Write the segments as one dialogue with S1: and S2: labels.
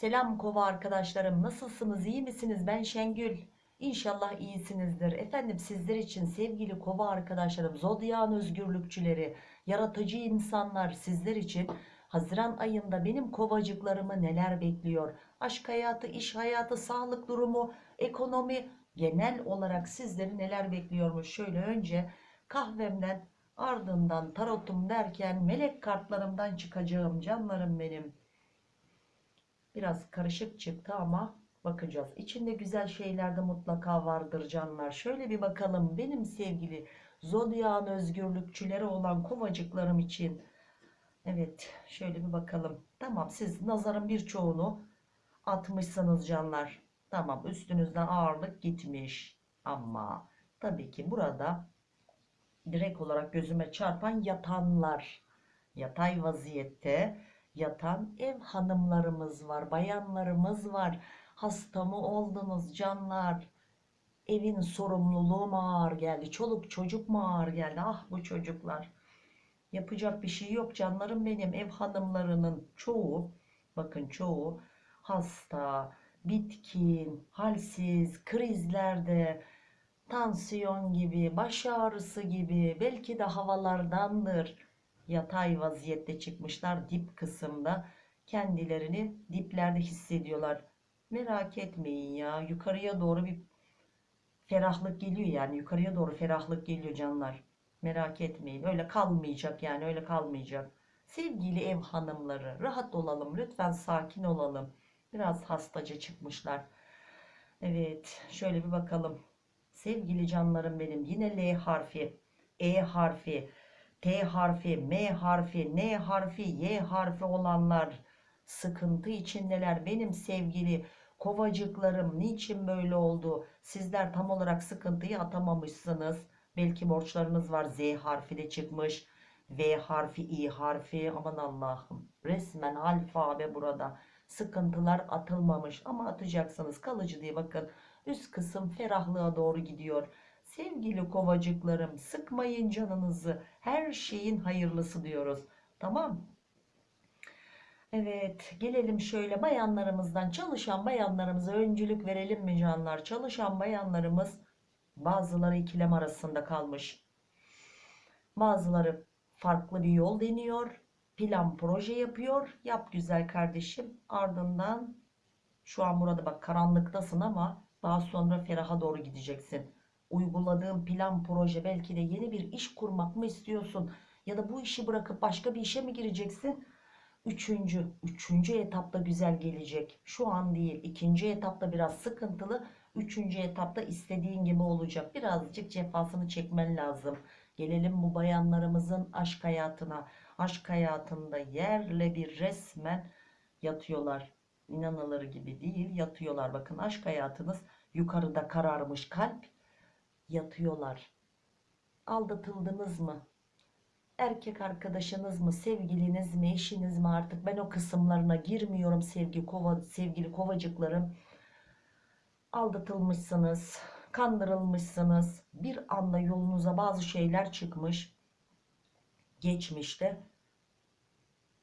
S1: Selam kova arkadaşlarım nasılsınız iyi misiniz? Ben Şengül. İnşallah iyisinizdir. Efendim sizler için sevgili kova arkadaşlarım zodyan özgürlükçüleri yaratıcı insanlar sizler için Haziran ayında benim kovacıklarımı neler bekliyor? Aşk hayatı iş hayatı sağlık durumu ekonomi genel olarak sizleri neler bekliyormuş? Şöyle önce kahvemden ardından tarotum derken melek kartlarımdan çıkacağım canlarım benim Biraz karışık çıktı ama bakacağız. İçinde güzel şeyler de mutlaka vardır canlar. Şöyle bir bakalım benim sevgili zodyan özgürlükçüleri olan kovacıklarım için. Evet şöyle bir bakalım. Tamam siz nazarın birçoğunu atmışsınız canlar. Tamam üstünüzden ağırlık gitmiş. Ama tabii ki burada direkt olarak gözüme çarpan yatanlar. Yatay vaziyette yatan ev hanımlarımız var, bayanlarımız var. Hasta mı oldunuz canlar? Evin sorumluluğu mu ağır geldi? Çoluk çocuk mu ağır geldi? Ah bu çocuklar. Yapacak bir şey yok canlarım benim. Ev hanımlarının çoğu, bakın çoğu hasta, bitkin, halsiz, krizlerde, tansiyon gibi, baş ağrısı gibi, belki de havalardandır yatay vaziyette çıkmışlar dip kısımda. Kendilerini diplerde hissediyorlar. Merak etmeyin ya yukarıya doğru bir ferahlık geliyor yani yukarıya doğru ferahlık geliyor canlar. Merak etmeyin öyle kalmayacak yani öyle kalmayacak. Sevgili ev hanımları rahat olalım lütfen sakin olalım. Biraz hastaca çıkmışlar. Evet şöyle bir bakalım. Sevgili canlarım benim yine L harfi E harfi T harfi, M harfi, N harfi, Y harfi olanlar sıkıntı içindeler. Benim sevgili kovacıklarım niçin böyle oldu? Sizler tam olarak sıkıntıyı atamamışsınız. Belki borçlarınız var. Z harfi de çıkmış. V harfi, I harfi. Aman Allah'ım. Resmen alfabe burada. Sıkıntılar atılmamış ama atacaksınız. Kalıcı diye bakın. Üst kısım ferahlığa doğru gidiyor. Sevgili kovacıklarım sıkmayın canınızı. Her şeyin hayırlısı diyoruz. Tamam. Evet gelelim şöyle bayanlarımızdan çalışan bayanlarımıza öncülük verelim mi canlar? Çalışan bayanlarımız bazıları ikilem arasında kalmış. Bazıları farklı bir yol deniyor. Plan proje yapıyor. Yap güzel kardeşim. Ardından şu an burada bak karanlıktasın ama daha sonra feraha doğru gideceksin uyguladığın plan proje belki de yeni bir iş kurmak mı istiyorsun? Ya da bu işi bırakıp başka bir işe mi gireceksin? Üçüncü üçüncü etapta güzel gelecek. Şu an değil ikinci etapta biraz sıkıntılı. Üçüncü etapta istediğin gibi olacak. Birazcık cefasını çekmen lazım. Gelelim bu bayanlarımızın aşk hayatına. Aşk hayatında yerle bir resmen yatıyorlar. İnanılır gibi değil yatıyorlar. Bakın aşk hayatınız yukarıda kararmış kalp yatıyorlar. Aldatıldınız mı? Erkek arkadaşınız mı, sevgiliniz mi, eşiniz mi artık ben o kısımlarına girmiyorum sevgi kova, sevgili kovacıklarım. Aldatılmışsınız, kandırılmışsınız. Bir anda yolunuza bazı şeyler çıkmış. Geçmişte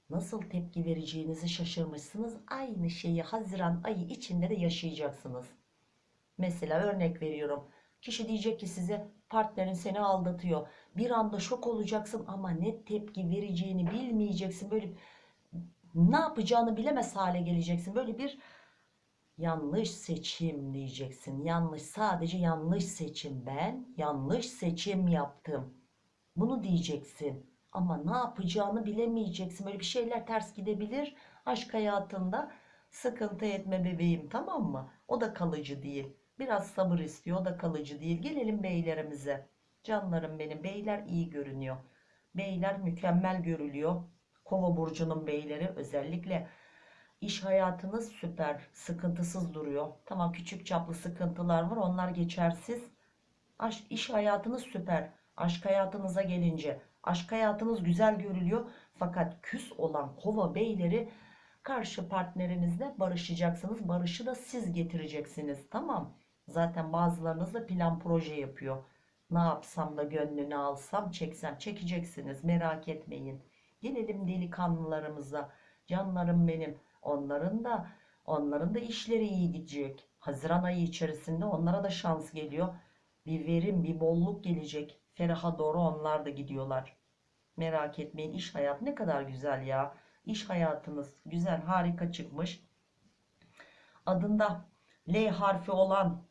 S1: nasıl tepki vereceğinizi şaşırmışsınız. Aynı şeyi Haziran ayı içinde de yaşayacaksınız. Mesela örnek veriyorum. Kişi diyecek ki size partnerin seni aldatıyor. Bir anda şok olacaksın ama ne tepki vereceğini bilmeyeceksin. Böyle ne yapacağını bilemez hale geleceksin. Böyle bir yanlış seçim diyeceksin. Yanlış sadece yanlış seçim. Ben yanlış seçim yaptım. Bunu diyeceksin. Ama ne yapacağını bilemeyeceksin. Böyle bir şeyler ters gidebilir. Aşk hayatında sıkıntı etme bebeğim tamam mı? O da kalıcı değil. Biraz sabır istiyor. Da kalıcı değil. Gelelim beylerimize. Canlarım benim. Beyler iyi görünüyor. Beyler mükemmel görülüyor. Kova burcunun beyleri özellikle iş hayatınız süper. Sıkıntısız duruyor. Tamam küçük çaplı sıkıntılar var. Onlar geçersiz. Aş, iş hayatınız süper. Aşk hayatınıza gelince aşk hayatınız güzel görülüyor. Fakat küs olan kova beyleri karşı partnerinizle barışacaksınız. Barışı da siz getireceksiniz. Tamam. Zaten bazılarınız da plan proje yapıyor. Ne yapsam da gönlünü alsam çeksem çekeceksiniz merak etmeyin. Gelelim delikanlılarımıza. Canlarım benim. Onların da Onların da işleri iyi gidecek. Haziran ayı içerisinde onlara da şans geliyor. Bir verim, bir bolluk gelecek. Feraha doğru onlar da gidiyorlar. Merak etmeyin iş hayat ne kadar güzel ya. İş hayatınız güzel, harika çıkmış. Adında L harfi olan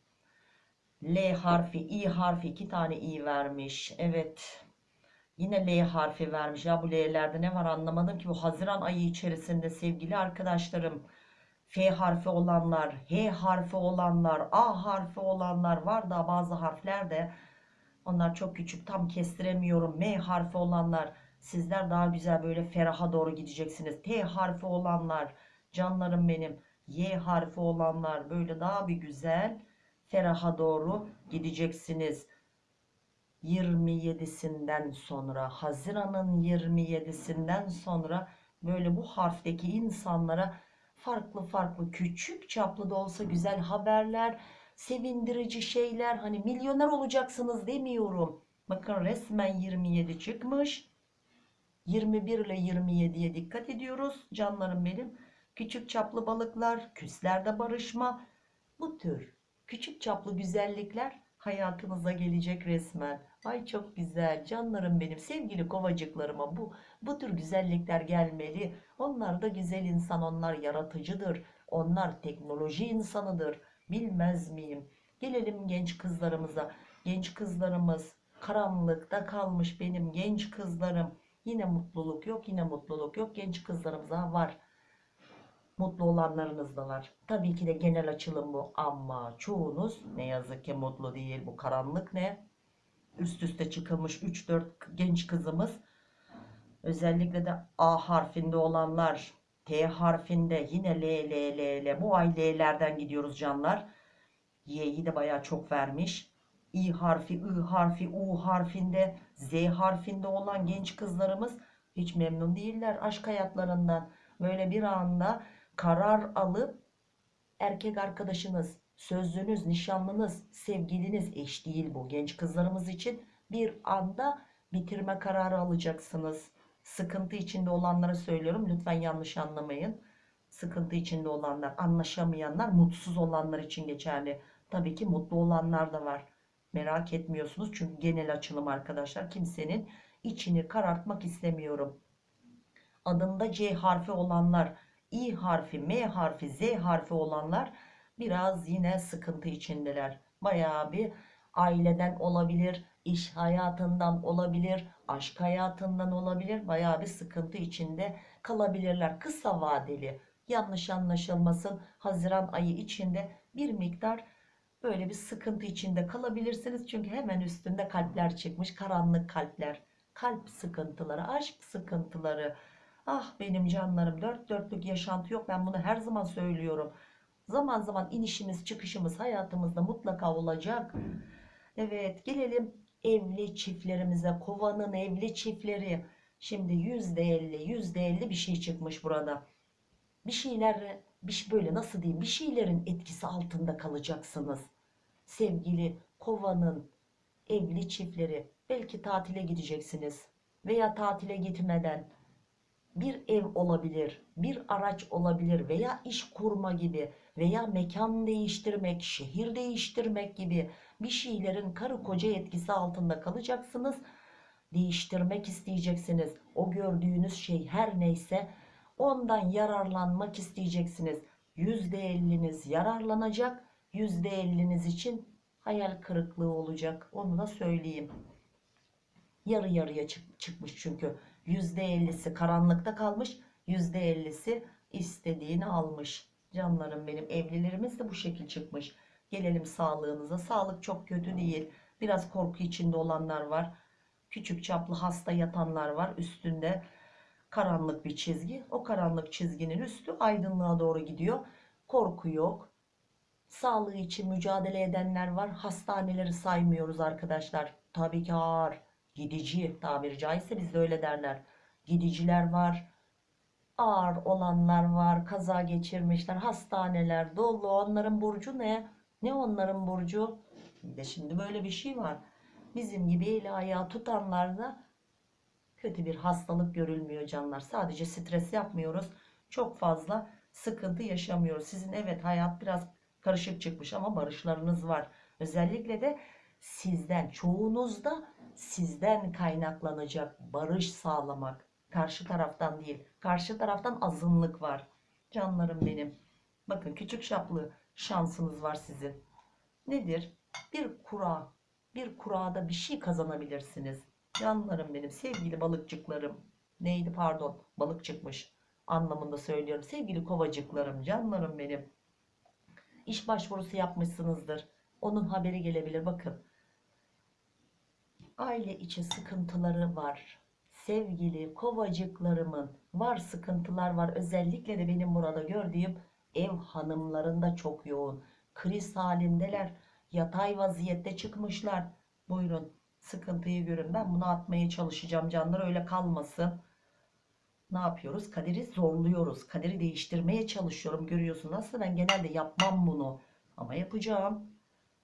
S1: L harfi, I harfi iki tane I vermiş. Evet. Yine L harfi vermiş. Ya bu L'lerde ne var anlamadım ki. Bu Haziran ayı içerisinde sevgili arkadaşlarım. F harfi olanlar, H harfi olanlar, A harfi olanlar var da bazı harfler de onlar çok küçük tam kestiremiyorum. M harfi olanlar sizler daha güzel böyle feraha doğru gideceksiniz. T harfi olanlar canlarım benim. Y harfi olanlar böyle daha bir güzel feraha doğru gideceksiniz. 27'sinden sonra Haziran'ın 27'sinden sonra böyle bu harfteki insanlara farklı farklı küçük çaplı da olsa güzel haberler, sevindirici şeyler hani milyoner olacaksınız demiyorum. Bakın resmen 27 çıkmış. 21 ile 27'ye dikkat ediyoruz canlarım benim. Küçük çaplı balıklar, küslerde barışma bu tür küçük çaplı güzellikler hayatınıza gelecek resmen. Ay çok güzel canlarım benim sevgili kovacıklarıma bu bu tür güzellikler gelmeli. Onlar da güzel insan, onlar yaratıcıdır. Onlar teknoloji insanıdır. Bilmez miyim? Gelelim genç kızlarımıza. Genç kızlarımız karanlıkta kalmış benim genç kızlarım. Yine mutluluk yok, yine mutluluk yok. Genç kızlarımıza var. Mutlu olanlarınız da var. Tabii ki de genel açılım bu ama çoğunuz ne yazık ki mutlu değil. Bu karanlık ne? Üst üste çıkılmış 3-4 genç kızımız. Özellikle de A harfinde olanlar, T harfinde yine L, L, L, L. Bu ay L'lerden gidiyoruz canlar. Y'yi de bayağı çok vermiş. İ harfi, I harfi, U harfinde, Z harfinde olan genç kızlarımız hiç memnun değiller aşk hayatlarından. Böyle bir anda karar alıp erkek arkadaşınız, sözlünüz, nişanlınız, sevgiliniz eş değil bu genç kızlarımız için bir anda bitirme kararı alacaksınız. Sıkıntı içinde olanlara söylüyorum lütfen yanlış anlamayın. Sıkıntı içinde olanlar, anlaşamayanlar, mutsuz olanlar için geçerli. Tabii ki mutlu olanlar da var. Merak etmiyorsunuz çünkü genel açılım arkadaşlar. Kimsenin içini karartmak istemiyorum. Adında C harfi olanlar, İ harfi, M harfi, Z harfi olanlar biraz yine sıkıntı içindeler. Bayağı bir aileden olabilir, iş hayatından olabilir, aşk hayatından olabilir. Bayağı bir sıkıntı içinde kalabilirler. Kısa vadeli yanlış anlaşılmasın Haziran ayı içinde bir miktar böyle bir sıkıntı içinde kalabilirsiniz. Çünkü hemen üstünde kalpler çıkmış karanlık kalpler. Kalp sıkıntıları, aşk sıkıntıları. Ah benim canlarım dört dörtlük yaşantı yok. Ben bunu her zaman söylüyorum. Zaman zaman inişimiz çıkışımız hayatımızda mutlaka olacak. Evet gelelim evli çiftlerimize. Kovanın evli çiftleri. Şimdi yüzde elli yüzde elli bir şey çıkmış burada. Bir şeyler bir şey- böyle nasıl diyeyim bir şeylerin etkisi altında kalacaksınız. Sevgili kovanın evli çiftleri belki tatile gideceksiniz veya tatile gitmeden bir ev olabilir, bir araç olabilir veya iş kurma gibi veya mekan değiştirmek, şehir değiştirmek gibi bir şeylerin karı koca etkisi altında kalacaksınız. Değiştirmek isteyeceksiniz. O gördüğünüz şey her neyse ondan yararlanmak isteyeceksiniz. %50'niz yararlanacak, %50'niz için hayal kırıklığı olacak. Onu da söyleyeyim. Yarı yarıya çık- çıkmış çünkü. %50'si karanlıkta kalmış. %50'si istediğini almış. Canlarım benim evlilerimiz de bu şekil çıkmış. Gelelim sağlığınıza. Sağlık çok kötü değil. Biraz korku içinde olanlar var. Küçük çaplı hasta yatanlar var. Üstünde karanlık bir çizgi. O karanlık çizginin üstü aydınlığa doğru gidiyor. Korku yok. Sağlığı için mücadele edenler var. Hastaneleri saymıyoruz arkadaşlar. Tabii ki ağır. Gidici tabiri caizse bizde öyle derler. Gidiciler var. Ağır olanlar var. Kaza geçirmişler. Hastaneler dolu. Onların burcu ne? Ne onların burcu? De şimdi böyle bir şey var. Bizim gibi eli ayağı tutanlarda kötü bir hastalık görülmüyor canlar. Sadece stres yapmıyoruz. Çok fazla sıkıntı yaşamıyoruz. Sizin evet hayat biraz karışık çıkmış ama barışlarınız var. Özellikle de sizden çoğunuzda sizden kaynaklanacak barış sağlamak. Karşı taraftan değil. Karşı taraftan azınlık var. Canlarım benim. Bakın küçük şaplı şansınız var sizin. Nedir? Bir kura. Bir kurada bir şey kazanabilirsiniz. Canlarım benim. Sevgili balıkçıklarım. Neydi pardon. Balık çıkmış. Anlamında söylüyorum. Sevgili kovacıklarım. Canlarım benim. İş başvurusu yapmışsınızdır. Onun haberi gelebilir. Bakın. Aile içi sıkıntıları var. Sevgili kovacıklarımın var sıkıntılar var. Özellikle de benim burada gördüğüm ev hanımlarında çok yoğun. Kriz halindeler. Yatay vaziyette çıkmışlar. Buyurun sıkıntıyı görün. Ben bunu atmaya çalışacağım canlar öyle kalmasın. Ne yapıyoruz? Kaderi zorluyoruz. Kaderi değiştirmeye çalışıyorum. Görüyorsun nasıl ben genelde yapmam bunu. Ama yapacağım.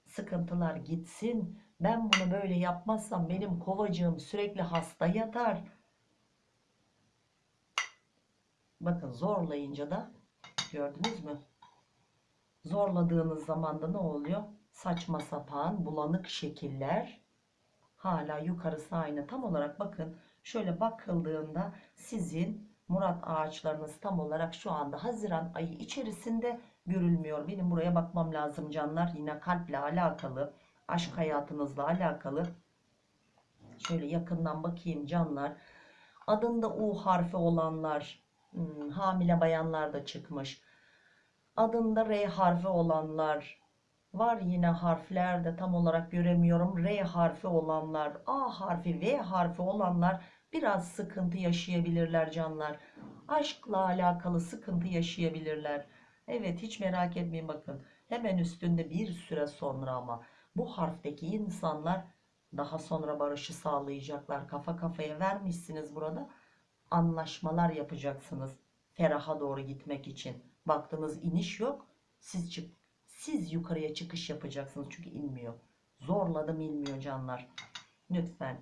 S1: Sıkıntılar gitsin. Ben bunu böyle yapmazsam benim kovacığım sürekli hasta yatar. Bakın zorlayınca da gördünüz mü? Zorladığınız zaman da ne oluyor? Saçma sapan bulanık şekiller hala yukarısı aynı. Tam olarak bakın şöyle bakıldığında sizin Murat ağaçlarınız tam olarak şu anda Haziran ayı içerisinde görülmüyor. Benim buraya bakmam lazım canlar. Yine kalple alakalı, aşk hayatınızla alakalı. Şöyle yakından bakayım canlar. Adında U harfi olanlar, hmm, hamile bayanlar da çıkmış. Adında R harfi olanlar, Var yine harflerde tam olarak göremiyorum. R harfi olanlar, A harfi, V harfi olanlar biraz sıkıntı yaşayabilirler canlar. Aşkla alakalı sıkıntı yaşayabilirler. Evet hiç merak etmeyin bakın. Hemen üstünde bir süre sonra ama bu harfteki insanlar daha sonra barışı sağlayacaklar. Kafa kafaya vermişsiniz burada. Anlaşmalar yapacaksınız. Feraha doğru gitmek için. Baktınız iniş yok. Siz çık siz yukarıya çıkış yapacaksınız. Çünkü inmiyor. Zorladım inmiyor canlar. Lütfen.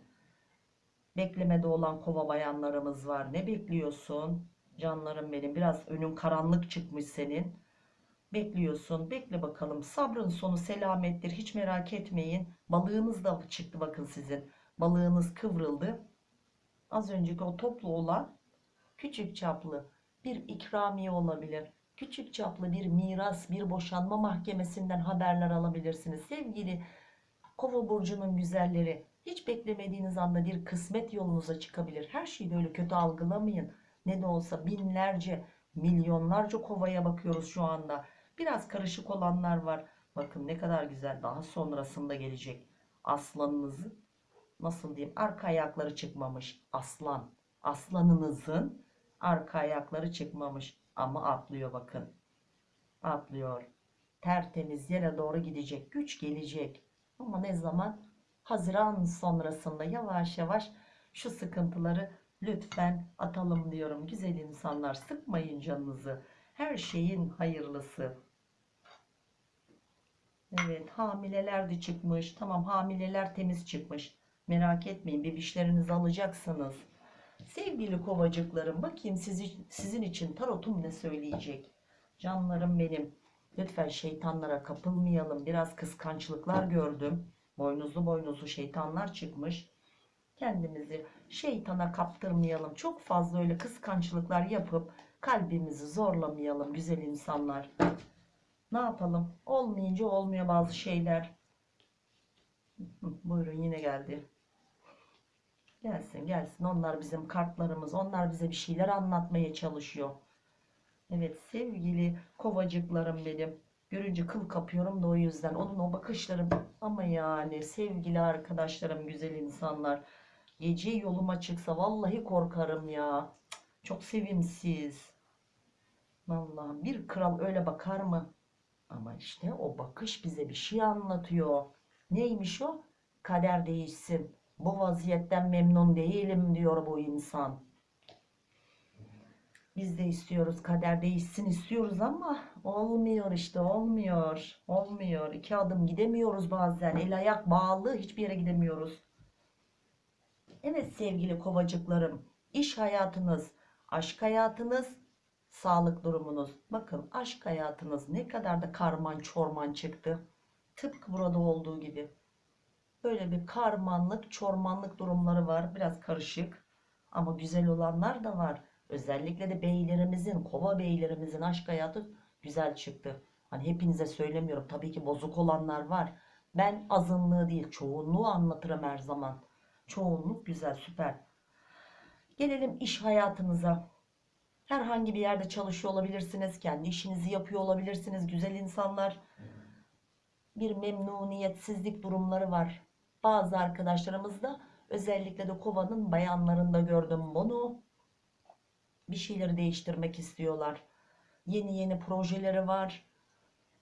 S1: Beklemede olan kova bayanlarımız var. Ne bekliyorsun? Canlarım benim. Biraz önün karanlık çıkmış senin. Bekliyorsun. Bekle bakalım. Sabrın sonu selamettir. Hiç merak etmeyin. Balığınız da çıktı bakın sizin. Balığınız kıvrıldı. Az önceki o toplu olan küçük çaplı bir ikramiye olabilir küçük çaplı bir miras, bir boşanma mahkemesinden haberler alabilirsiniz. Sevgili Kova burcunun güzelleri, hiç beklemediğiniz anda bir kısmet yolunuza çıkabilir. Her şeyi böyle kötü algılamayın. Ne de olsa binlerce, milyonlarca kovaya bakıyoruz şu anda. Biraz karışık olanlar var. Bakın ne kadar güzel. Daha sonrasında gelecek. Aslanınızı nasıl diyeyim? Arka ayakları çıkmamış. Aslan. Aslanınızın arka ayakları çıkmamış. Ama atlıyor bakın. Atlıyor. Tertemiz yere doğru gidecek. Güç gelecek. Ama ne zaman? Haziran sonrasında yavaş yavaş şu sıkıntıları lütfen atalım diyorum. Güzel insanlar sıkmayın canınızı. Her şeyin hayırlısı. Evet hamileler de çıkmış. Tamam hamileler temiz çıkmış. Merak etmeyin bebişlerinizi alacaksınız. Sevgili kovacıklarım bakayım sizi, sizin için tarotum ne söyleyecek? Canlarım benim. Lütfen şeytanlara kapılmayalım. Biraz kıskançlıklar gördüm. Boynuzlu boynuzlu şeytanlar çıkmış. Kendimizi şeytana kaptırmayalım. Çok fazla öyle kıskançlıklar yapıp kalbimizi zorlamayalım güzel insanlar. Ne yapalım? Olmayınca olmuyor bazı şeyler. Buyurun yine geldi. Gelsin gelsin. Onlar bizim kartlarımız. Onlar bize bir şeyler anlatmaya çalışıyor. Evet sevgili kovacıklarım benim. Görünce kıl kapıyorum da o yüzden. Onun o bakışları ama yani sevgili arkadaşlarım güzel insanlar. Gece yoluma çıksa vallahi korkarım ya. Çok sevimsiz. Vallahi bir kral öyle bakar mı? Ama işte o bakış bize bir şey anlatıyor. Neymiş o? Kader değişsin. Bu vaziyetten memnun değilim diyor bu insan. Biz de istiyoruz kader değişsin istiyoruz ama olmuyor işte olmuyor. Olmuyor. İki adım gidemiyoruz bazen. El ayak bağlı hiçbir yere gidemiyoruz. Evet sevgili kovacıklarım. iş hayatınız, aşk hayatınız Sağlık durumunuz. Bakın aşk hayatınız ne kadar da karman çorman çıktı. Tıpkı burada olduğu gibi. Böyle bir karmanlık, çormanlık durumları var. Biraz karışık. Ama güzel olanlar da var. Özellikle de beylerimizin, kova beylerimizin aşk hayatı güzel çıktı. Hani hepinize söylemiyorum. Tabii ki bozuk olanlar var. Ben azınlığı değil, çoğunluğu anlatırım her zaman. Çoğunluk güzel, süper. Gelelim iş hayatınıza. Herhangi bir yerde çalışıyor olabilirsiniz. Kendi işinizi yapıyor olabilirsiniz. Güzel insanlar. Bir memnuniyetsizlik durumları var. Bazı arkadaşlarımızda özellikle de kovanın bayanlarında gördüm bunu. Bir şeyleri değiştirmek istiyorlar. Yeni yeni projeleri var.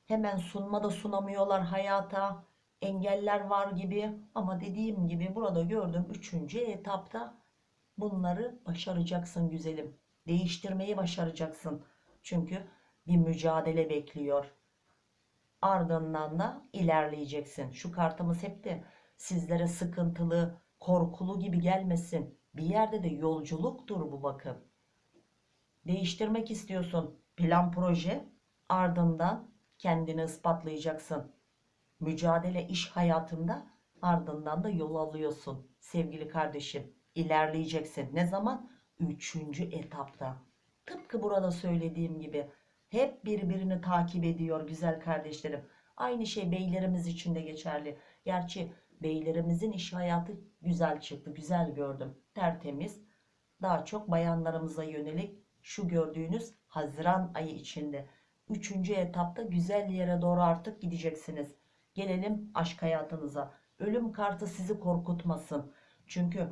S1: Hemen sunma da sunamıyorlar hayata. Engeller var gibi. Ama dediğim gibi burada gördüm üçüncü etapta bunları başaracaksın güzelim. Değiştirmeyi başaracaksın. Çünkü bir mücadele bekliyor. Ardından da ilerleyeceksin. Şu kartımız hep de sizlere sıkıntılı, korkulu gibi gelmesin. Bir yerde de yolculuktur bu bakın. Değiştirmek istiyorsun. Plan proje ardından kendini ispatlayacaksın. Mücadele iş hayatında ardından da yol alıyorsun. Sevgili kardeşim ilerleyeceksin. Ne zaman? Üçüncü etapta. Tıpkı burada söylediğim gibi hep birbirini takip ediyor güzel kardeşlerim. Aynı şey beylerimiz için de geçerli. Gerçi beylerimizin iş hayatı güzel çıktı. Güzel gördüm. Tertemiz. Daha çok bayanlarımıza yönelik şu gördüğünüz Haziran ayı içinde. Üçüncü etapta güzel yere doğru artık gideceksiniz. Gelelim aşk hayatınıza. Ölüm kartı sizi korkutmasın. Çünkü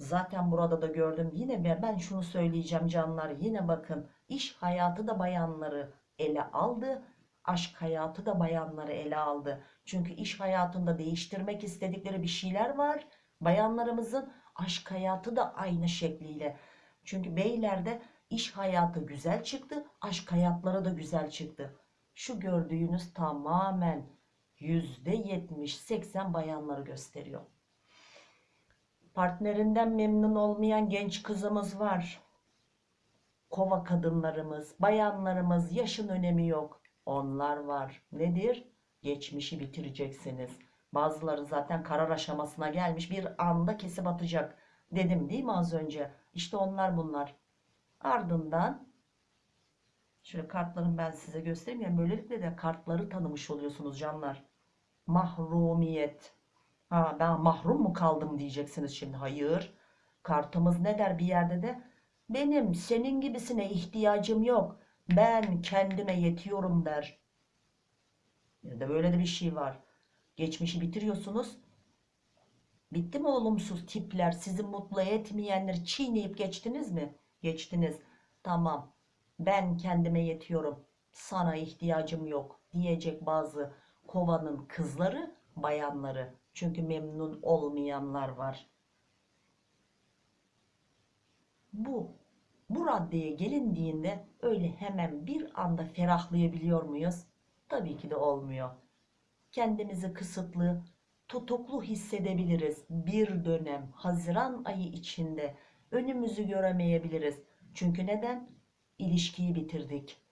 S1: zaten burada da gördüm. Yine ben, şunu söyleyeceğim canlar. Yine bakın iş hayatı da bayanları ele aldı. Aşk hayatı da bayanları ele aldı. Çünkü iş hayatında değiştirmek istedikleri bir şeyler var. Bayanlarımızın aşk hayatı da aynı şekliyle. Çünkü beylerde iş hayatı güzel çıktı. Aşk hayatları da güzel çıktı. Şu gördüğünüz tamamen %70-80 bayanları gösteriyor. Partnerinden memnun olmayan genç kızımız var. Kova kadınlarımız, bayanlarımız yaşın önemi yok. Onlar var. Nedir? Geçmişi bitireceksiniz. Bazıları zaten karar aşamasına gelmiş bir anda kesip atacak. Dedim değil mi az önce? İşte onlar bunlar. Ardından şöyle kartlarını ben size göstereyim. Yani böylelikle de kartları tanımış oluyorsunuz canlar. Mahrumiyet. Ha, ben mahrum mu kaldım diyeceksiniz şimdi. Hayır. Kartımız ne der bir yerde de? Benim senin gibisine ihtiyacım yok. Ben kendime yetiyorum der. Ya da böyle de bir şey var. Geçmişi bitiriyorsunuz. Bitti mi olumsuz tipler, sizi mutlu etmeyenleri çiğneyip geçtiniz mi? Geçtiniz. Tamam. Ben kendime yetiyorum. Sana ihtiyacım yok diyecek bazı kovanın kızları, bayanları. Çünkü memnun olmayanlar var. Bu bu raddeye gelindiğinde öyle hemen bir anda ferahlayabiliyor muyuz? Tabii ki de olmuyor. Kendimizi kısıtlı, tutuklu hissedebiliriz. Bir dönem Haziran ayı içinde önümüzü göremeyebiliriz. Çünkü neden? İlişkiyi bitirdik.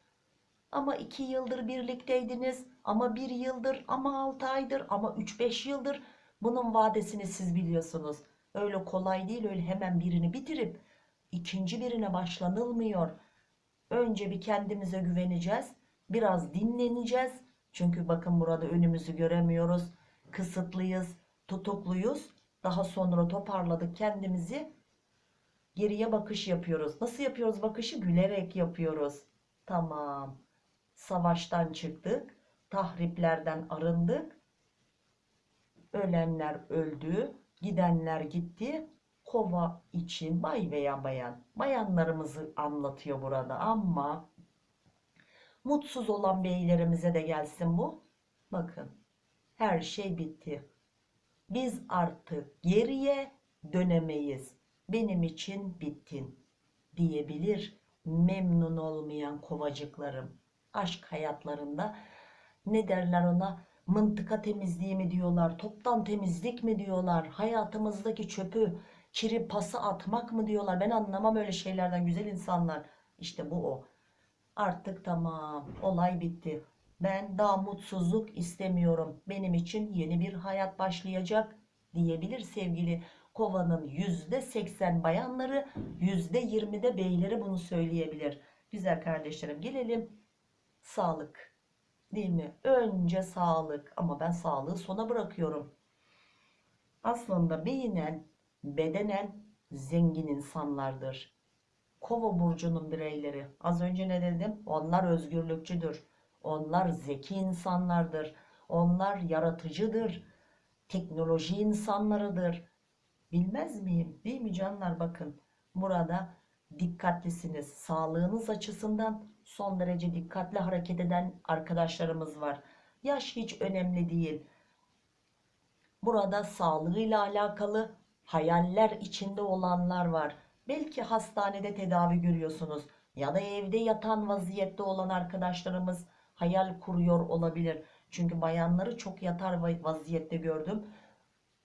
S1: Ama iki yıldır birlikteydiniz, ama bir yıldır, ama altı aydır, ama üç beş yıldır. Bunun vadesini siz biliyorsunuz. Öyle kolay değil, öyle hemen birini bitirip ikinci birine başlanılmıyor. Önce bir kendimize güveneceğiz, biraz dinleneceğiz. Çünkü bakın burada önümüzü göremiyoruz, kısıtlıyız, tutukluyuz. Daha sonra toparladık kendimizi. Geriye bakış yapıyoruz. Nasıl yapıyoruz bakışı? Gülerek yapıyoruz. Tamam. Savaştan çıktık. Tahriplerden arındık. Ölenler öldü. Gidenler gitti. Kova için bay veya bayan. Bayanlarımızı anlatıyor burada ama mutsuz olan beylerimize de gelsin bu. Bakın her şey bitti. Biz artık geriye dönemeyiz. Benim için bittin diyebilir memnun olmayan kovacıklarım. Aşk hayatlarında ne derler ona? Mıntıka temizliği mi diyorlar? Toptan temizlik mi diyorlar? Hayatımızdaki çöpü, kiri pası atmak mı diyorlar? Ben anlamam öyle şeylerden güzel insanlar. İşte bu o. Artık tamam olay bitti. Ben daha mutsuzluk istemiyorum. Benim için yeni bir hayat başlayacak diyebilir sevgili kovanın %80 bayanları %20'de beyleri bunu söyleyebilir. Güzel kardeşlerim gelelim sağlık değil mi? Önce sağlık ama ben sağlığı sona bırakıyorum. Aslında beynen bedenen zengin insanlardır. Kova burcunun bireyleri. Az önce ne dedim? Onlar özgürlükçüdür. Onlar zeki insanlardır. Onlar yaratıcıdır. Teknoloji insanlarıdır. Bilmez miyim? Değil mi canlar? Bakın burada dikkatlisiniz. Sağlığınız açısından son derece dikkatli hareket eden arkadaşlarımız var. Yaş hiç önemli değil. Burada sağlığıyla alakalı hayaller içinde olanlar var. Belki hastanede tedavi görüyorsunuz ya da evde yatan vaziyette olan arkadaşlarımız hayal kuruyor olabilir. Çünkü bayanları çok yatar vaziyette gördüm.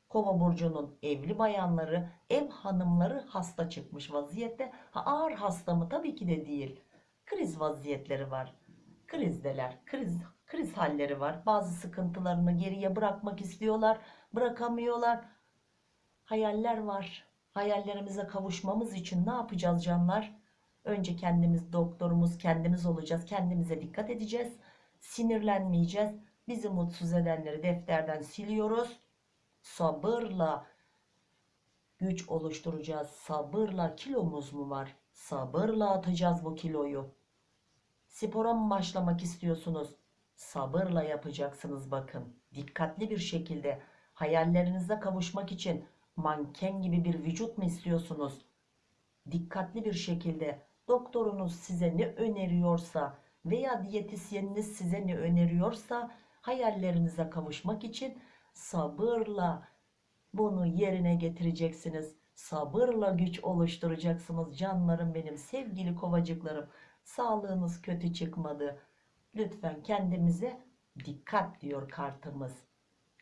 S1: Kova burcunun evli bayanları, ev hanımları hasta çıkmış vaziyette. Ha, ağır hasta mı? Tabii ki de değil. Kriz vaziyetleri var. Krizdeler. Kriz kriz halleri var. Bazı sıkıntılarını geriye bırakmak istiyorlar, bırakamıyorlar. Hayaller var. Hayallerimize kavuşmamız için ne yapacağız canlar? Önce kendimiz doktorumuz, kendimiz olacağız. Kendimize dikkat edeceğiz. Sinirlenmeyeceğiz. Bizi mutsuz edenleri defterden siliyoruz. Sabırla güç oluşturacağız. Sabırla kilomuz mu var? Sabırla atacağız bu kiloyu. Spora mı başlamak istiyorsunuz? Sabırla yapacaksınız bakın. Dikkatli bir şekilde hayallerinize kavuşmak için manken gibi bir vücut mu istiyorsunuz? Dikkatli bir şekilde doktorunuz size ne öneriyorsa veya diyetisyeniniz size ne öneriyorsa hayallerinize kavuşmak için sabırla bunu yerine getireceksiniz. Sabırla güç oluşturacaksınız canlarım benim sevgili kovacıklarım. Sağlığınız kötü çıkmadı. Lütfen kendimize dikkat diyor kartımız.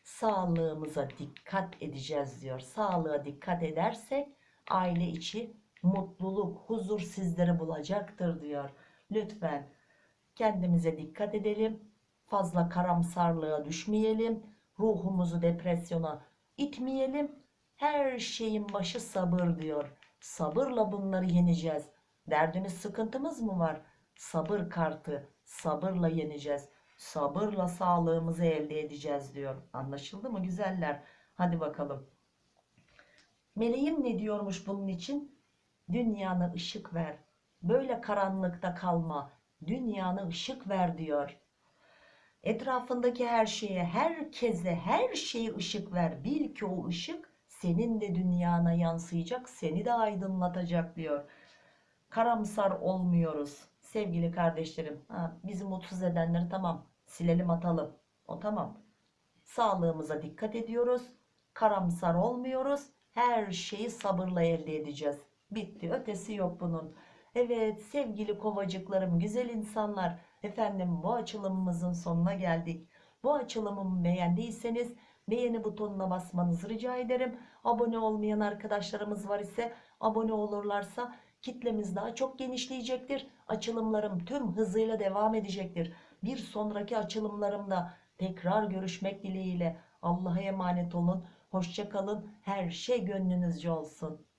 S1: Sağlığımıza dikkat edeceğiz diyor. Sağlığa dikkat edersek aile içi mutluluk, huzur sizleri bulacaktır diyor. Lütfen kendimize dikkat edelim. Fazla karamsarlığa düşmeyelim. Ruhumuzu depresyona itmeyelim. Her şeyin başı sabır diyor. Sabırla bunları yeneceğiz. Derdimiz sıkıntımız mı var? Sabır kartı. Sabırla yeneceğiz. Sabırla sağlığımızı elde edeceğiz diyor. Anlaşıldı mı güzeller? Hadi bakalım. Meleğim ne diyormuş bunun için? Dünyana ışık ver. Böyle karanlıkta kalma. Dünyana ışık ver diyor. Etrafındaki her şeye, herkese, her şeye ışık ver. Bil ki o ışık senin de dünyana yansıyacak, seni de aydınlatacak diyor. Karamsar olmuyoruz. Sevgili kardeşlerim, ha, bizi mutsuz edenleri tamam silelim atalım. O tamam. Sağlığımıza dikkat ediyoruz. Karamsar olmuyoruz. Her şeyi sabırla elde edeceğiz. Bitti. Ötesi yok bunun. Evet sevgili kovacıklarım, güzel insanlar. Efendim bu açılımımızın sonuna geldik. Bu açılımımı beğendiyseniz beğeni butonuna basmanızı rica ederim. Abone olmayan arkadaşlarımız var ise abone olurlarsa kitlemiz daha çok genişleyecektir. Açılımlarım tüm hızıyla devam edecektir. Bir sonraki açılımlarımda tekrar görüşmek dileğiyle Allah'a emanet olun. Hoşçakalın. Her şey gönlünüzce olsun.